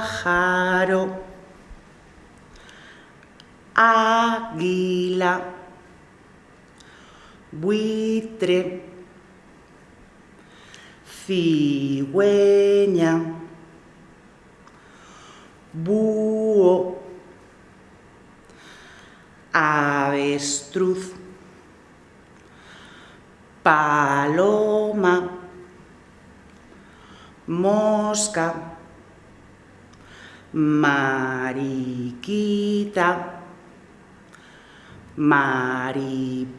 pájaro, águila, buitre, cigüeña, búho, avestruz, paloma, mosca, mariquita, mariposa,